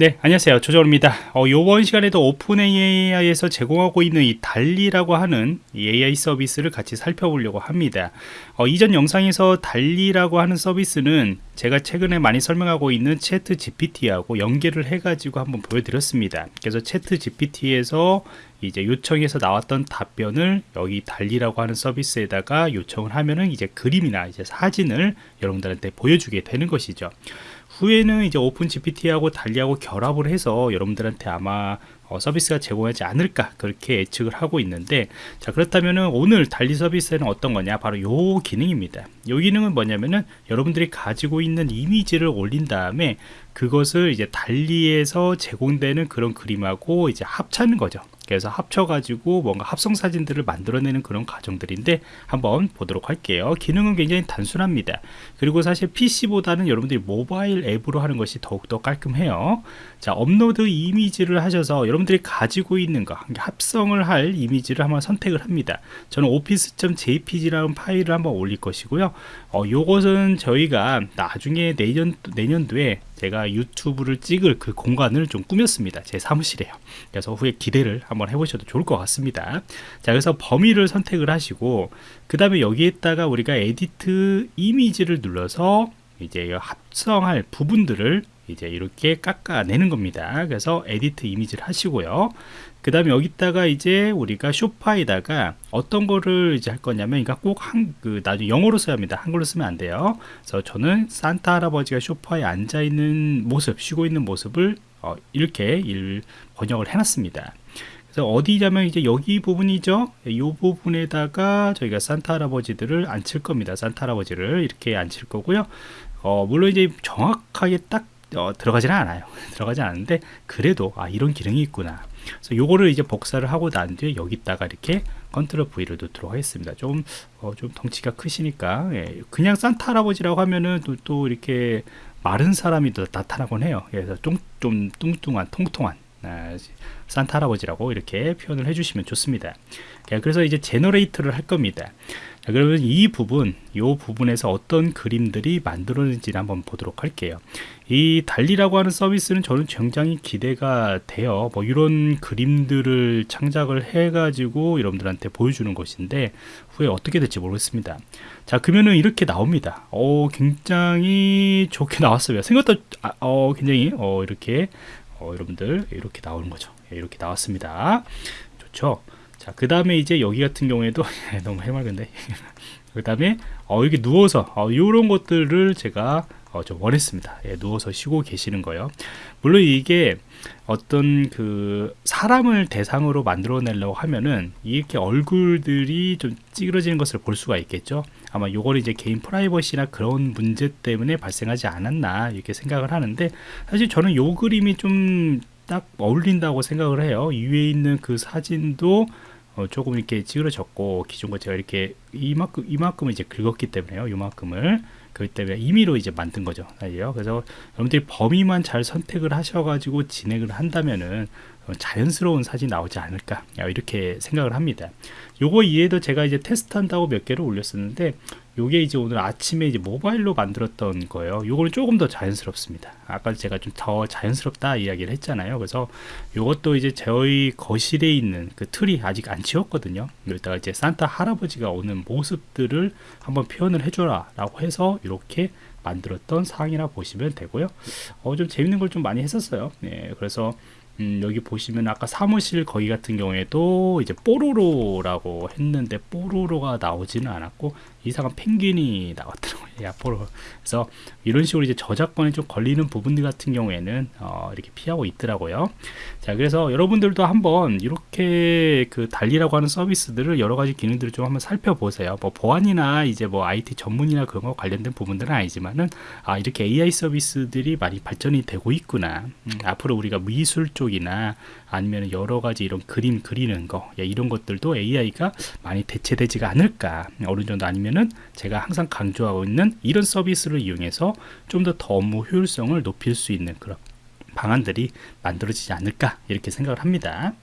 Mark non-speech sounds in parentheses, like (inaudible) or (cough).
네 안녕하세요. 조정호입니다. 어, 이번 시간에도 오픈 AI에서 제공하고 있는 이 달리라고 하는 이 AI 서비스를 같이 살펴보려고 합니다. 어, 이전 영상에서 달리라고 하는 서비스는 제가 최근에 많이 설명하고 있는 채트 GPT하고 연계를 해 가지고 한번 보여드렸습니다. 그래서 채트 GPT에서 이제 요청해서 나왔던 답변을 여기 달리라고 하는 서비스에다가 요청을 하면은 이제 그림이나 이제 사진을 여러분들한테 보여주게 되는 것이죠 후에는 이제 오픈 GPT하고 달리하고 결합을 해서 여러분들한테 아마 어, 서비스가 제공하지 않을까 그렇게 예측을 하고 있는데 자 그렇다면은 오늘 달리 서비스는 어떤 거냐? 바로 요 기능입니다. 요 기능은 뭐냐면은 여러분들이 가지고 있는 이미지를 올린 다음에 그것을 이제 달리에서 제공되는 그런 그림하고 이제 합치는 거죠 그래서 합쳐가지고 뭔가 합성 사진들을 만들어내는 그런 과정들인데 한번 보도록 할게요. 기능은 굉장히 단순합니다. 그리고 사실 PC보다는 여러분들이 모바일 앱으로 하는 것이 더욱더 깔끔해요. 자 업로드 이미지를 하셔서 여러분들이 가지고 있는 거 합성을 할 이미지를 한번 선택을 합니다. 저는 office.jpg라는 파일을 한번 올릴 것이고요. 어, 요것은 저희가 나중에 내년, 내년도에 제가 유튜브를 찍을 그 공간을 좀 꾸몄습니다. 제 사무실에요. 그래서 후에 기대를 한번 해보셔도 좋을 것 같습니다. 자 그래서 범위를 선택을 하시고 그 다음에 여기에다가 우리가 edit image를 눌러서 이제 합성할 부분들을 이제 이렇게 깎아내는 겁니다. 그래서 edit image를 하시고요. 그 다음에 여기다가 이제 우리가 쇼파에다가 어떤 거를 이제 할 거냐면 그러니까 꼭 한 그 나중에 영어로 써야 합니다. 한글로 쓰면 안 돼요. 그래서 저는 산타 할아버지가 쇼파에 앉아 있는 모습 쉬고 있는 모습을 어, 이렇게 일 번역을 해놨습니다. 그래서 어디냐면 이제 여기 부분이죠. 이 부분에다가 저희가 산타 할아버지들을 앉힐 겁니다. 산타 할아버지를 이렇게 앉힐 거고요. 어, 물론 이제 정확하게 딱 어, 들어가지는 않아요. (laughs) 들어가지 않는데 그래도 아 이런 기능이 있구나. 그래서 요거를 이제 복사를 하고 난 뒤에 여기다가 이렇게 컨트롤 V를 놓도록 하겠습니다. 좀, 어, 좀 덩치가 크시니까. 예, 그냥 산타 할아버지라고 하면은 또, 또 이렇게 마른 사람이 또 나타나곤 해요. 그래서 좀, 좀 뚱뚱한 통통한. 아, 산타 할아버지라고 이렇게 표현을 해주시면 좋습니다. 그래서 이제 generate를 할 겁니다. 자, 그러면 이 부분 이 부분에서 어떤 그림들이 만들어지는지 한번 보도록 할게요. 이 달리라고 하는 서비스는 저는 굉장히 기대가 돼요. 뭐 이런 그림들을 창작을 해 가지고 여러분들한테 보여주는 것인데 후에 어떻게 될지 모르겠습니다. 자 그러면은 이렇게 나옵니다. 어 굉장히 좋게 나왔어요. 생각보다 아, 어 굉장히 어 이렇게 어 여러분들 이렇게 나오는 거죠. 예, 이렇게 나왔습니다. 좋죠? 자그 다음에 이제 여기 같은 경우에도 (laughs) 너무 해맑은데. (laughs) 그 다음에 어, 여기 누워서 어, 이런 것들을 제가 어, 좀 원했습니다. 예, 누워서 쉬고 계시는 거요. 물론 이게 어떤 그 사람을 대상으로 만들어내려고 하면은 이렇게 얼굴들이 좀 찌그러지는 것을 볼 수가 있겠죠 아마 요거는 이제 개인 프라이버시나 그런 문제 때문에 발생하지 않았나 이렇게 생각을 하는데 사실 저는 요 그림이 좀 딱 어울린다고 생각을 해요. 이 위에 있는 그 사진도 어, 조금 이렇게 찌그러졌고 기존과 제가 이렇게 이만큼 이만큼을 이제 긁었기 때문에요. 이만큼을 그렇기 때문에 임의로 이제 만든 거죠. 그래서 여러분들이 범위만 잘 선택을 하셔가지고 진행을 한다면은 자연스러운 사진이 나오지 않을까 이렇게 생각을 합니다. 요거 이외에도 제가 이제 테스트 한다고 몇 개를 올렸었는데 요게 이제 오늘 아침에 이제 모바일로 만들었던 거예요. 요거는 조금 더 자연스럽습니다. 아까 제가 좀 더 자연스럽다 이야기를 했잖아요. 그래서 요것도 이제 저희 거실에 있는 그 틀이 아직 안 치웠거든요. 여기다가 이제 산타 할아버지가 오는 모습들을 한번 표현을 해줘라 라고 해서 이렇게 만들었던 상이라 보시면 되고요. 어, 좀 재밌는 걸 좀 많이 했었어요. 네, 그래서 음, 여기 보시면 아까 사무실 거기 같은 경우에도 이제 뽀로로라고 했는데 뽀로로가 나오지는 않았고 이상한 펭귄이 나왔더라고요. (laughs) 야포로 그래서 이런 식으로 이제 저작권에 좀 걸리는 부분들 같은 경우에는 어, 이렇게 피하고 있더라고요. 자 그래서 여러분들도 한번 이렇게 그 달리라고 하는 서비스들을 여러 가지 기능들을 좀 한번 살펴보세요. 뭐 보안이나 이제 뭐 IT 전문이나 그런 거 관련된 부분들은 아니지만은 아 이렇게 AI 서비스들이 많이 발전이 되고 있구나. 음, 앞으로 우리가 미술 쪽 이나 아니면 여러 가지 이런 그림 그리는 거 이런 것들도 AI가 많이 대체되지가 않을까 어느 정도 아니면은 제가 항상 강조하고 있는 이런 서비스를 이용해서 좀더더 업무 효율성을 높일 수 있는 그런 방안들이 만들어지지 않을까 이렇게 생각을 합니다.